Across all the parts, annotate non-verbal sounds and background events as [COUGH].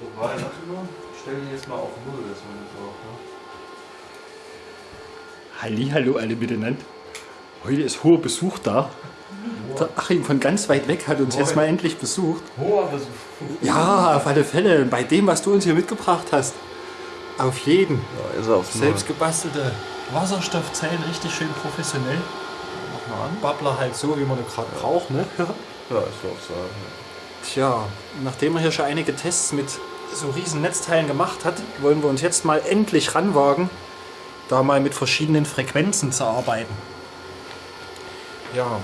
Wobei, warte mal, ich stelle die jetzt mal auf Null, dass man das auch, ne? Halli, hallo alle miteinander. Heute ist hoher Besuch da. Der Achim von ganz weit weg hat uns jetzt mal endlich besucht. Hoher Besuch. Ja, auf alle Fälle. Bei dem, was du uns hier mitgebracht hast. Auf jeden. Ja, ist er aufs Selbst gebastelte Wasserstoffzellen, richtig schön professionell. Mach mal an. Babbler halt so, wie man den gerade braucht, ne? Ja, ist so aufs Sagen. Tja, nachdem er hier schon einige Tests mit so riesen Netzteilen gemacht hat, wollen wir uns jetzt mal endlich ranwagen, da mal mit verschiedenen Frequenzen zu arbeiten. Ja,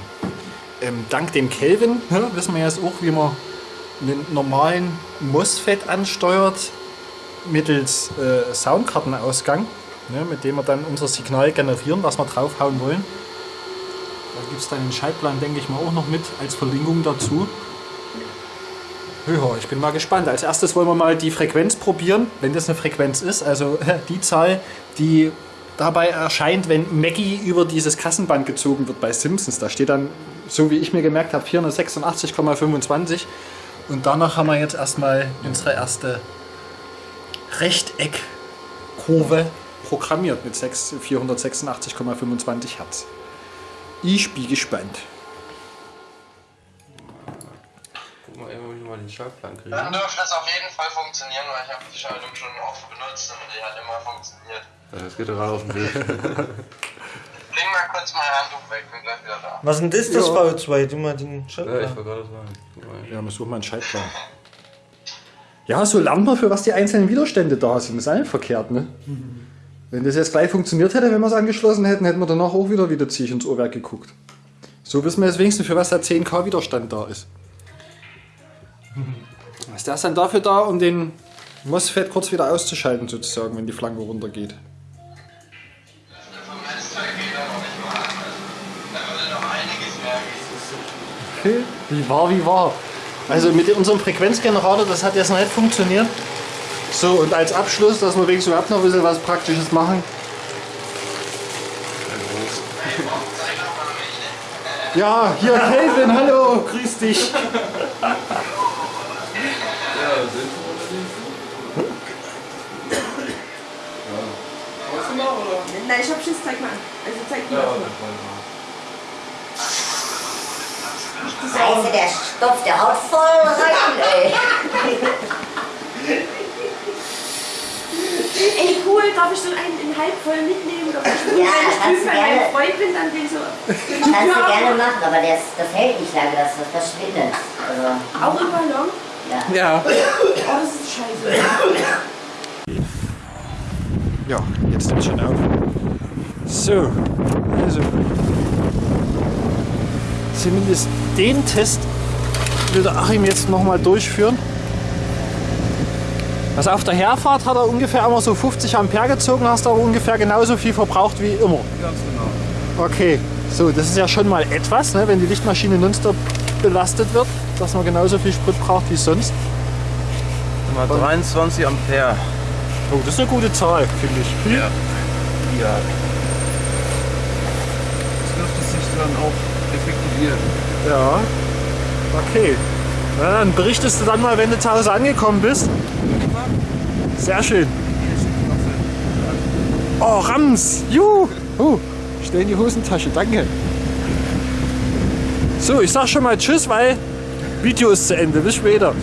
ähm, dank dem Kelvin ne, wissen wir jetzt auch, wie man einen normalen MOSFET ansteuert mittels äh, Soundkartenausgang, ne, mit dem wir dann unser Signal generieren, was wir draufhauen wollen. Da gibt es dann den Schaltplan, denke ich mal, auch noch mit als Verlinkung dazu. Ja, ich bin mal gespannt. Als erstes wollen wir mal die Frequenz probieren, wenn das eine Frequenz ist. Also [LAUGHS] die Zahl, die dabei erscheint, wenn Maggie über dieses Kassenband gezogen wird bei Simpsons. Da steht dann, so wie ich mir gemerkt habe, 486,25. Und danach haben wir jetzt erstmal unsere erste Rechteckkurve programmiert mit 6 486,25 Hertz. Ich bin gespannt. Den Schaltplan kriegen. Dann dürfte es auf jeden Fall funktionieren, weil ich habe die Schaltung schon oft benutzt und die hat immer funktioniert. Das geht gerade auf den Weg. [LAUGHS] Leg mal kurz mein Handtuch weg, bin gleich wieder da. Was denn das, das Ja. V2? Du mal den ja, ich Schalter. wollte gerade sagen. Ja, wir suchen mal einen Schaltplan. Ja, so lernt man, für was die einzelnen Widerstände da sind. Das ist auch nicht verkehrt, ne? Wenn das jetzt gleich funktioniert hätte, wenn wir es angeschlossen hätten, hätten wir danach auch wieder wieder zieh ins Ohrwerk geguckt. So wissen wir jetzt wenigstens, für was der 10k Widerstand da ist. Was der ist dann dafür da, um den MOSFET kurz wieder auszuschalten, sozusagen, wenn die Flanke runtergeht. Er gehen. Wie war, wie war. Also mit unserem Frequenzgenerator, das hat jetzt noch nicht funktioniert. So, und als Abschluss, dass wir wenigstens überhaupt noch ein bisschen was Praktisches machen. Ja, hier Kelvin, hallo, grüß dich. Nein, ich hab Schiss, zeig mal an. Also zeig mir das mal. Scheiße, der Stoff, der haut voll rein, ey. Ey, cool, darf ich so einen in halb voll mitnehmen? Darf ich Ja, wenn ich kannst drüben du bei meinem gerne. Freund bin, dann will ich so. Kannst du gerne machen, aber das, das hält nicht lange, das, das verschwindet. Also, Auch im Ballon? ja. Ja. Oh, das ist scheiße. Ja, jetzt nimmt schon auf. So, also. Zumindest den Test will der Achim jetzt nochmal durchführen. Also auf der Herfahrt hat er ungefähr immer so 50 Ampere gezogen, hast aber ungefähr genauso viel verbraucht wie immer. Ganz genau. Okay, so, das ist ja schon mal etwas, ne, wenn die Lichtmaschine nonstop belastet wird, dass man genauso viel Sprit braucht wie sonst. Mal 23 Ampere. Oh, das ist eine gute Zahl, finde ich. Ja. Ja. Das dürfte sich dann auch effektivieren. Ja. Okay. Na, dann berichtest du dann mal, wenn du zu Hause angekommen bist. Sehr schön. Oh, Rams! Juhu! Uh, schnell in die Hosentasche, danke. So, ich sag schon mal Tschüss, weil Video ist zu Ende. Bis später.